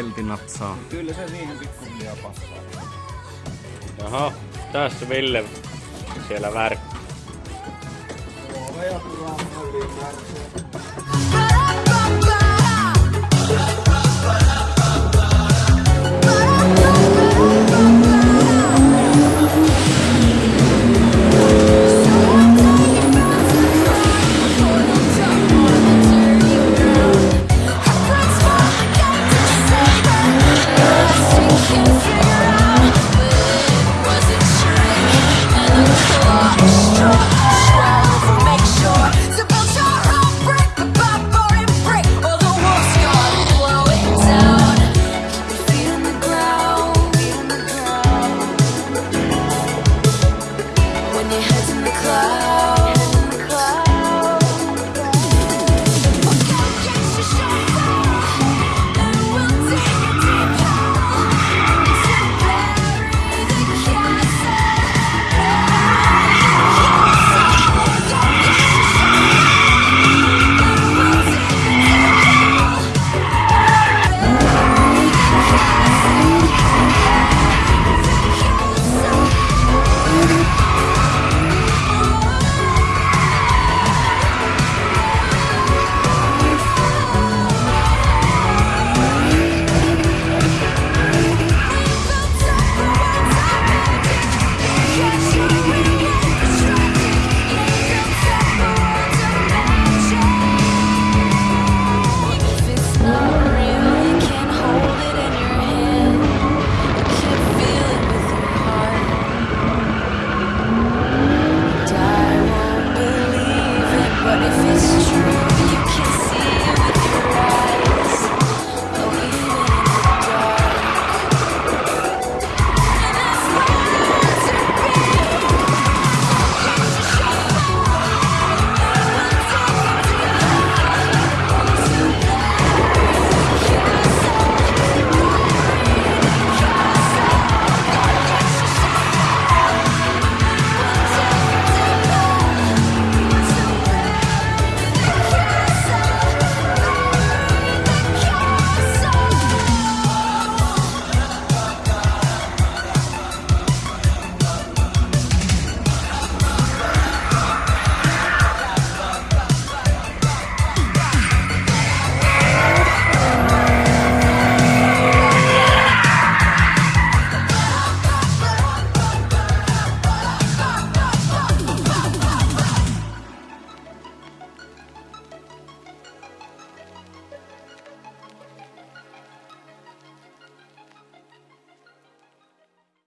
peltinatsaa. Kyllä se niihin pikkuhiljaa passaa. Jaha, tässä Ville siellä värk. Oveja tulee yli